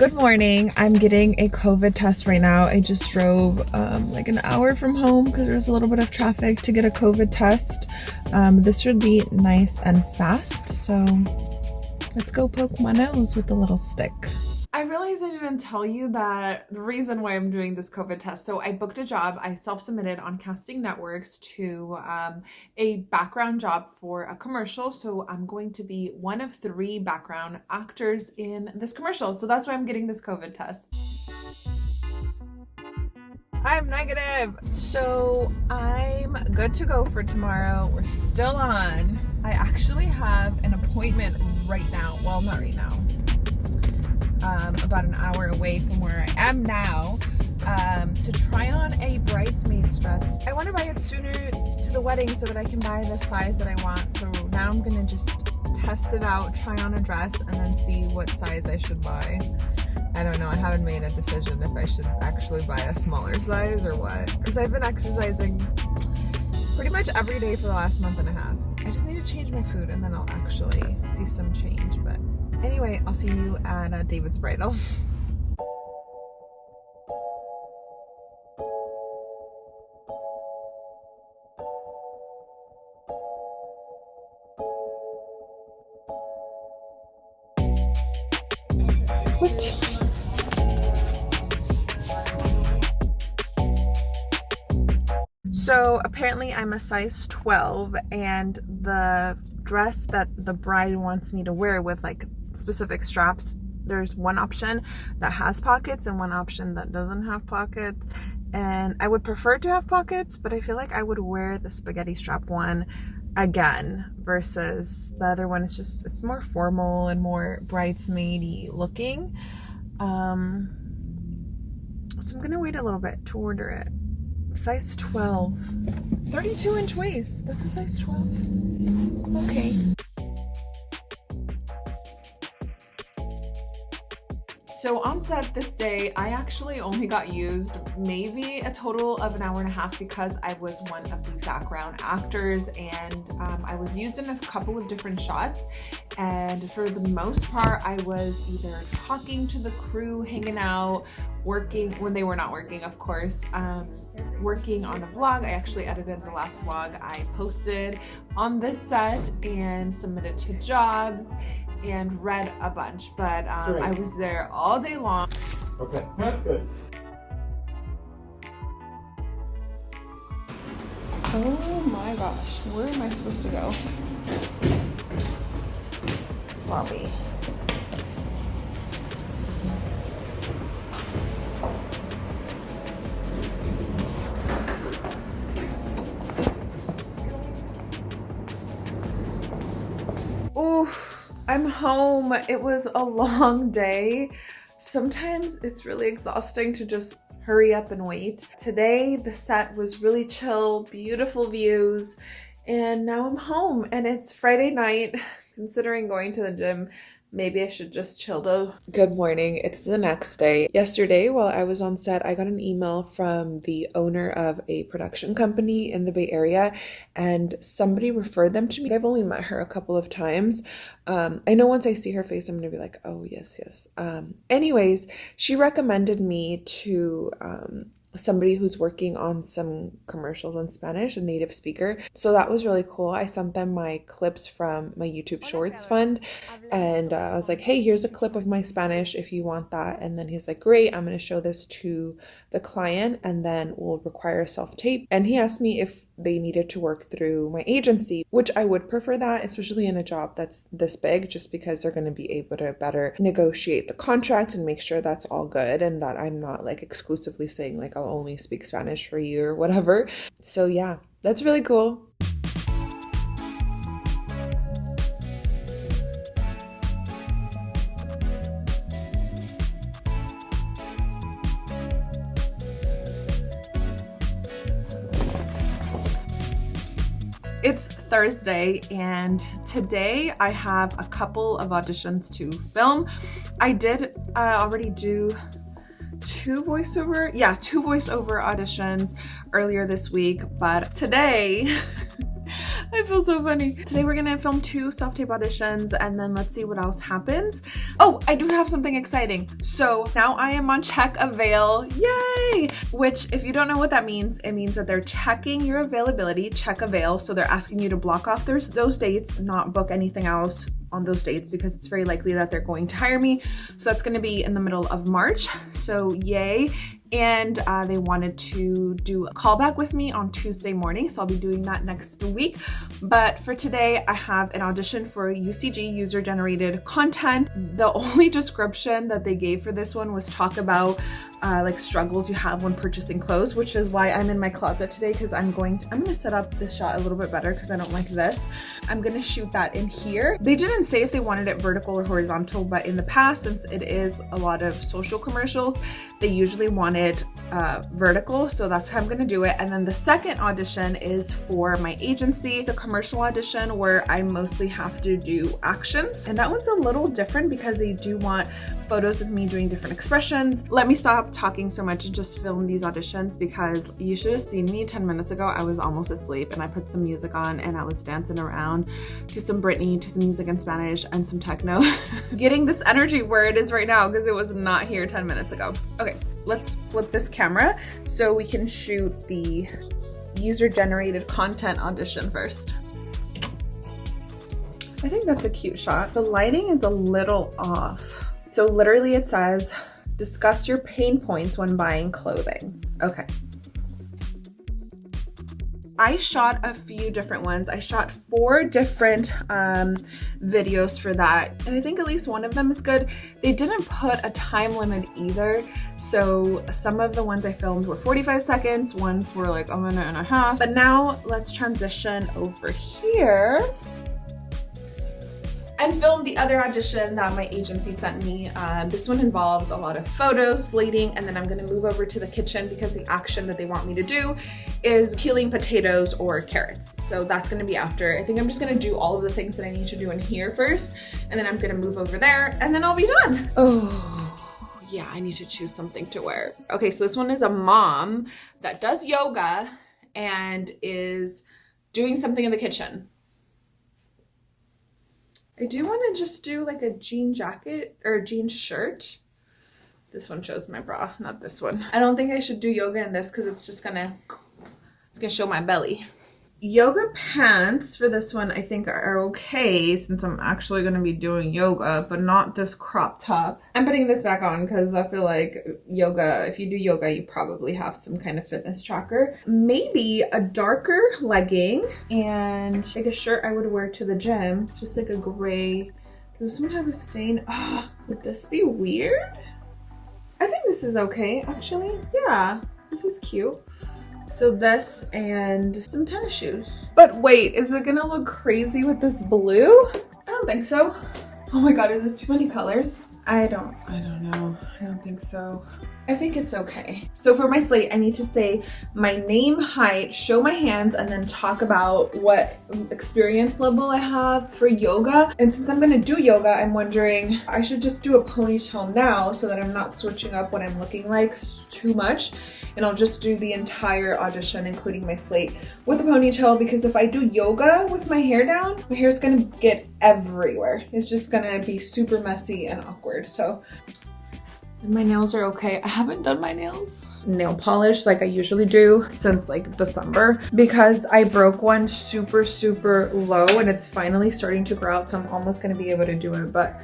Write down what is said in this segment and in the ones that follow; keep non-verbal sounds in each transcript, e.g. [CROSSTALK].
Good morning. I'm getting a COVID test right now. I just drove um, like an hour from home because there was a little bit of traffic to get a COVID test. Um, this should be nice and fast. So let's go poke my nose with the little stick. Didn't tell you that the reason why I'm doing this COVID test. So I booked a job. I self-submitted on Casting Networks to um, a background job for a commercial. So I'm going to be one of three background actors in this commercial. So that's why I'm getting this COVID test. I'm negative. So I'm good to go for tomorrow. We're still on. I actually have an appointment right now. Well, not right now um, about an hour away from where I am now um, to try on a bridesmaid's dress. I want to buy it sooner to the wedding so that I can buy the size that I want. So now I'm going to just test it out, try on a dress, and then see what size I should buy. I don't know, I haven't made a decision if I should actually buy a smaller size or what. Because I've been exercising pretty much every day for the last month and a half. I just need to change my food and then I'll actually see some change. But Anyway, I'll see you at uh, David's Bridal. [LAUGHS] So apparently I'm a size 12 and the dress that the bride wants me to wear with like specific straps there's one option that has pockets and one option that doesn't have pockets. And I would prefer to have pockets but I feel like I would wear the spaghetti strap one again versus the other one. Is just it's more formal and more bridesmaidy looking. Um so I'm gonna wait a little bit to order it. Size 12 32 inch waist. That's a size 12 okay So on set this day, I actually only got used maybe a total of an hour and a half because I was one of the background actors and um, I was used in a couple of different shots. And for the most part, I was either talking to the crew, hanging out, working when they were not working, of course, um, working on a vlog. I actually edited the last vlog I posted on this set and submitted to jobs and read a bunch, but um, I was there all day long. Okay, good. Oh my gosh, where am I supposed to go? Lobby. Home. It was a long day. Sometimes it's really exhausting to just hurry up and wait. Today, the set was really chill, beautiful views, and now I'm home and it's Friday night. [LAUGHS] Considering going to the gym Maybe I should just chill though. Good morning. It's the next day. Yesterday, while I was on set, I got an email from the owner of a production company in the Bay Area, and somebody referred them to me. I've only met her a couple of times. Um, I know once I see her face, I'm gonna be like, oh, yes, yes. Um, anyways, she recommended me to um, somebody who's working on some commercials in Spanish, a native speaker. So that was really cool. I sent them my clips from my YouTube Shorts fund and uh, I was like, hey, here's a clip of my Spanish if you want that. And then he's like, great, I'm going to show this to the client and then we'll require a self tape. And he asked me if they needed to work through my agency, which I would prefer that, especially in a job that's this big, just because they're going to be able to better negotiate the contract and make sure that's all good and that I'm not like exclusively saying like I'll only speak Spanish for you or whatever. So yeah, that's really cool. It's Thursday and today I have a couple of auditions to film. I did uh, already do two voiceover, yeah, two voiceover auditions earlier this week, but today [LAUGHS] [LAUGHS] I feel so funny. Today we're gonna film two self-tape auditions and then let's see what else happens. Oh, I do have something exciting. So now I am on Check Avail, yay! Which if you don't know what that means, it means that they're checking your availability, Check Avail. So they're asking you to block off those, those dates, not book anything else on those dates because it's very likely that they're going to hire me. So that's gonna be in the middle of March. So yay and uh, they wanted to do a callback with me on Tuesday morning. So I'll be doing that next week. But for today, I have an audition for UGC user generated content. The [LAUGHS] only description that they gave for this one was talk about uh, like struggles you have when purchasing clothes, which is why I'm in my closet today because I'm going, I'm gonna set up this shot a little bit better because I don't like this. I'm gonna shoot that in here. They didn't say if they wanted it vertical or horizontal, but in the past, since it is a lot of social commercials, they usually want it uh, vertical. So that's how I'm gonna do it. And then the second audition is for my agency, the commercial audition where I mostly have to do actions. And that one's a little different because they do want photos of me doing different expressions. Let me stop talking so much and just film these auditions because you should have seen me 10 minutes ago. I was almost asleep and I put some music on and I was dancing around to some Britney, to some music in Spanish and some techno. [LAUGHS] Getting this energy where it is right now because it was not here 10 minutes ago. Okay, let's flip this camera so we can shoot the user generated content audition first. I think that's a cute shot. The lighting is a little off. So literally it says, Discuss your pain points when buying clothing. Okay. I shot a few different ones. I shot four different um, videos for that. And I think at least one of them is good. They didn't put a time limit either. So some of the ones I filmed were 45 seconds, ones were like a minute and a half. But now let's transition over here and film the other audition that my agency sent me. Um, this one involves a lot of photos, slating, and then I'm gonna move over to the kitchen because the action that they want me to do is peeling potatoes or carrots. So that's gonna be after. I think I'm just gonna do all of the things that I need to do in here first, and then I'm gonna move over there, and then I'll be done. Oh, yeah, I need to choose something to wear. Okay, so this one is a mom that does yoga and is doing something in the kitchen. I do want to just do like a jean jacket or jean shirt. This one shows my bra, not this one. I don't think I should do yoga in this because it's just gonna, it's gonna show my belly. Yoga pants for this one I think are okay since I'm actually going to be doing yoga, but not this crop top. I'm putting this back on because I feel like yoga, if you do yoga, you probably have some kind of fitness tracker. Maybe a darker legging and like a shirt I would wear to the gym, just like a gray. Does this one have a stain? Oh, would this be weird? I think this is okay, actually. Yeah, this is cute. So this and some tennis shoes. But wait, is it gonna look crazy with this blue? I don't think so. Oh my god, is this too many colors? I don't, I don't know. I don't think so. I think it's okay. So for my slate, I need to say my name, height, show my hands, and then talk about what experience level I have for yoga. And since I'm gonna do yoga, I'm wondering, I should just do a ponytail now so that I'm not switching up what I'm looking like too much. And I'll just do the entire audition, including my slate, with a ponytail because if I do yoga with my hair down, my hair is gonna get everywhere. It's just gonna be super messy and awkward. So my nails are okay. I haven't done my nails. Nail polish like I usually do since like December because I broke one super, super low and it's finally starting to grow out. So I'm almost gonna be able to do it, but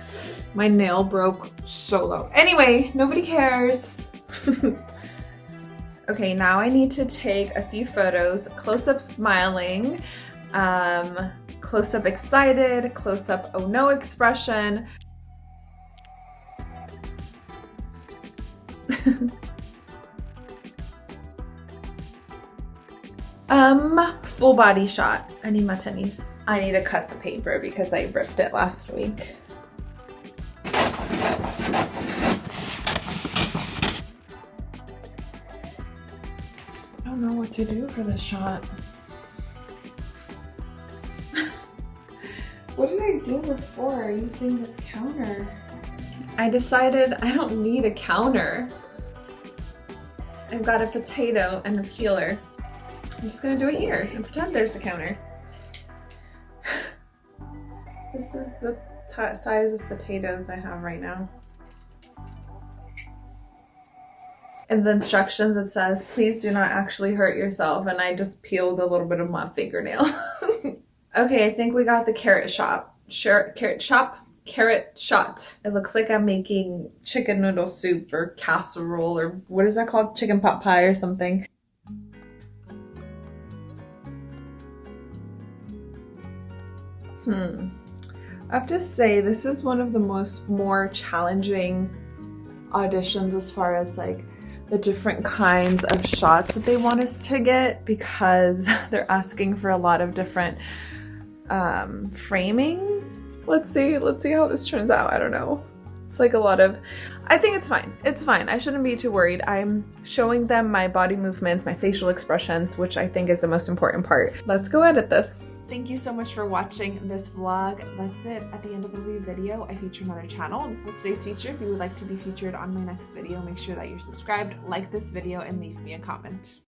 my nail broke so low. Anyway, nobody cares. [LAUGHS] okay, now I need to take a few photos, close up smiling, um, close up excited, close up oh no expression, [LAUGHS] um, full body shot. I need my tennies. I need to cut the paper because I ripped it last week. I don't know what to do for this shot. [LAUGHS] what did I do before using this counter? I decided I don't need a counter. I've got a potato and a peeler. I'm just gonna do it here and pretend there's a counter. [SIGHS] This is the size of potatoes I have right now. In the instructions it says, please do not actually hurt yourself. And I just peeled a little bit of my fingernail. [LAUGHS] okay, I think we got the carrot shop. Sure, carrot shop carrot shot. It looks like I'm making chicken noodle soup or casserole or what is that called? Chicken pot pie or something. Hmm. I have to say this is one of the most more challenging auditions as far as like the different kinds of shots that they want us to get because [LAUGHS] they're asking for a lot of different um, framings let's see, let's see how this turns out. I don't know. It's like a lot of, I think it's fine. It's fine. I shouldn't be too worried. I'm showing them my body movements, my facial expressions, which I think is the most important part. Let's go edit this. Thank you so much for watching this vlog. That's it. At the end of every video, I feature another channel. This is today's feature. If you would like to be featured on my next video, make sure that you're subscribed, like this video, and leave me a comment.